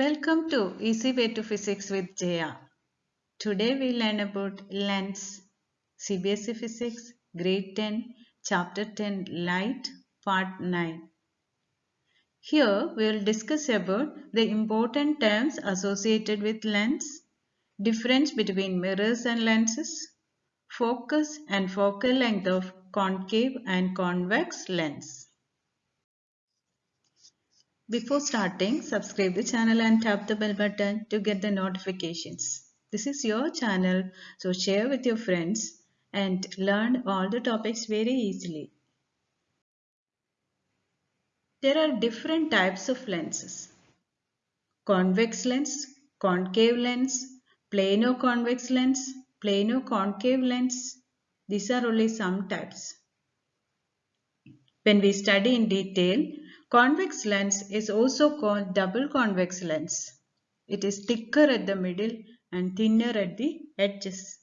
Welcome to Easy Way to Physics with Jaya. Today we learn about lens, CBSE Physics, Grade 10, Chapter 10, Light, Part 9. Here we will discuss about the important terms associated with lens, difference between mirrors and lenses, focus and focal length of concave and convex lens. Before starting, subscribe the channel and tap the bell button to get the notifications. This is your channel, so share with your friends and learn all the topics very easily. There are different types of lenses. Convex lens, concave lens, plano-convex lens, plano-concave lens. These are only some types. When we study in detail, Convex lens is also called double convex lens. It is thicker at the middle and thinner at the edges.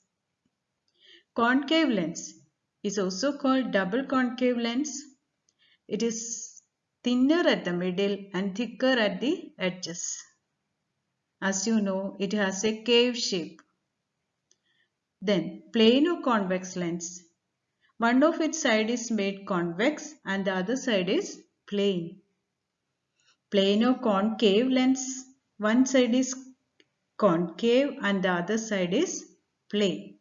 Concave lens is also called double concave lens. It is thinner at the middle and thicker at the edges. As you know, it has a cave shape. Then, plano convex lens. One of its side is made convex and the other side is plane. Plano-concave lens, one side is concave and the other side is plane.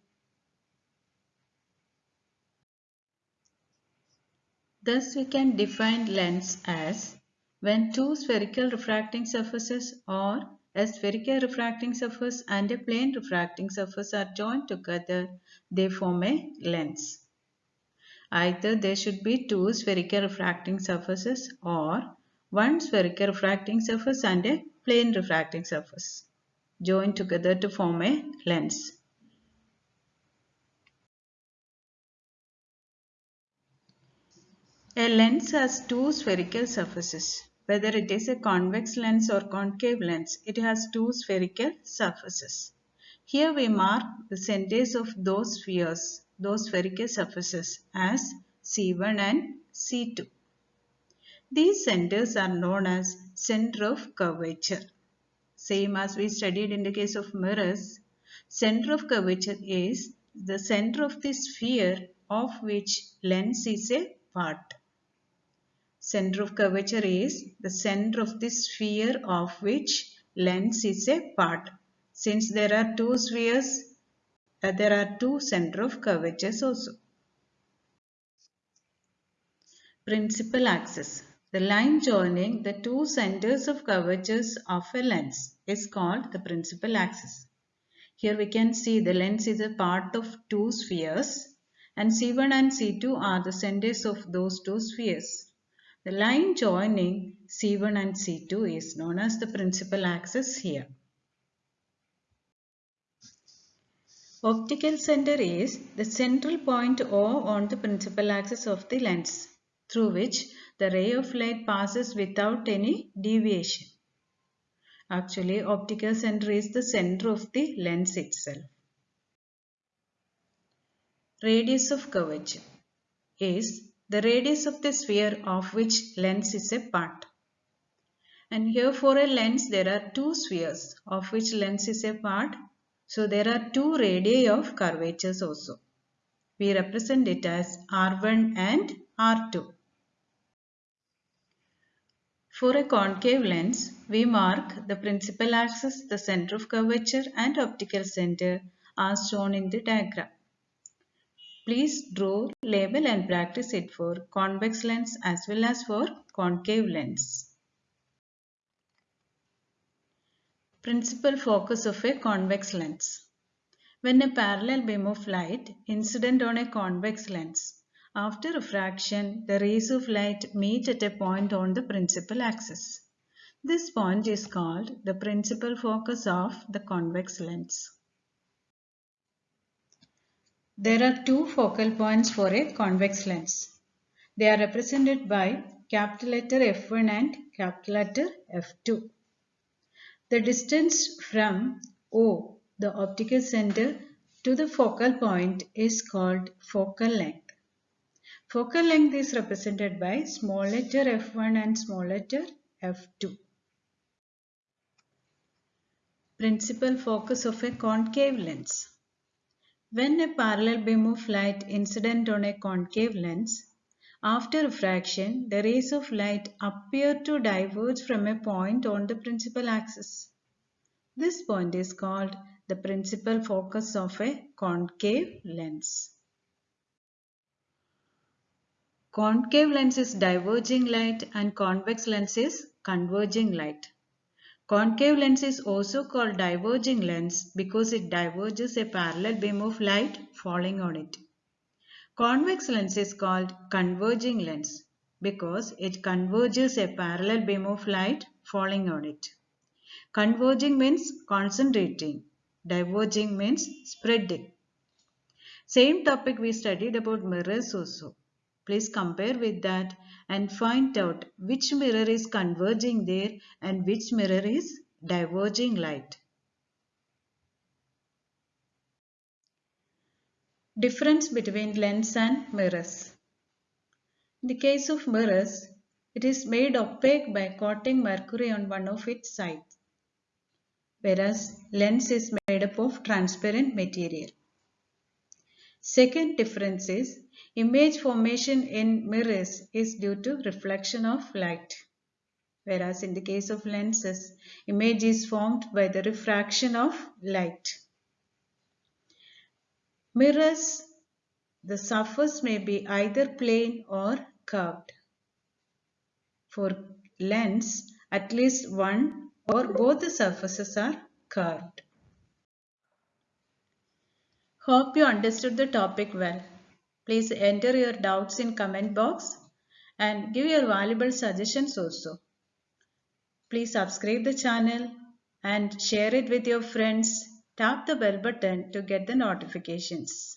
Thus we can define lens as when two spherical refracting surfaces or a spherical refracting surface and a plane refracting surface are joined together, they form a lens. Either there should be two spherical refracting surfaces or one spherical refracting surface and a plane refracting surface joined together to form a lens. A lens has two spherical surfaces. Whether it is a convex lens or concave lens, it has two spherical surfaces. Here we mark the centers of those spheres, those spherical surfaces as C1 and C2. These centers are known as center of curvature. Same as we studied in the case of mirrors, center of curvature is the center of the sphere of which lens is a part. Center of curvature is the center of the sphere of which lens is a part. Since there are two spheres, there are two center of curvatures also. Principal axis. The line joining the two centers of curvatures of a lens is called the principal axis. Here we can see the lens is a part of two spheres and C1 and C2 are the centers of those two spheres. The line joining C1 and C2 is known as the principal axis here. Optical center is the central point O on the principal axis of the lens through which the ray of light passes without any deviation. Actually, optical center is the center of the lens itself. Radius of curvature is the radius of the sphere of which lens is a part. And here for a lens there are two spheres of which lens is a part. So there are two radii of curvatures also. We represent it as R1 and R2. For a concave lens, we mark the principal axis, the center of curvature and optical center as shown in the diagram. Please draw, label and practice it for convex lens as well as for concave lens. Principal focus of a convex lens. When a parallel beam of light incident on a convex lens, after refraction, the rays of light meet at a point on the principal axis. This point is called the principal focus of the convex lens. There are two focal points for a convex lens. They are represented by capital letter F1 and capital letter F2. The distance from O, the optical center, to the focal point is called focal length. Focal length is represented by small letter f1 and small letter f2. Principal focus of a concave lens. When a parallel beam of light incident on a concave lens, after refraction, the rays of light appear to diverge from a point on the principal axis. This point is called the principal focus of a concave lens. Concave lens is diverging light and convex lens is converging light. Concave lens is also called diverging lens because it diverges a parallel beam of light falling on it. Convex lens is called converging lens because it converges a parallel beam of light falling on it. Converging means concentrating. Diverging means spreading. Same topic we studied about mirrors also. Please compare with that and find out which mirror is converging there and which mirror is diverging light. Difference between lens and mirrors. In the case of mirrors, it is made opaque by coating mercury on one of its sides, whereas lens is made up of transparent material. Second difference is image formation in mirrors is due to reflection of light. Whereas in the case of lenses, image is formed by the refraction of light. Mirrors, the surface may be either plane or curved. For lens, at least one or both the surfaces are curved. Hope you understood the topic well. Please enter your doubts in comment box and give your valuable suggestions also. Please subscribe the channel and share it with your friends. Tap the bell button to get the notifications.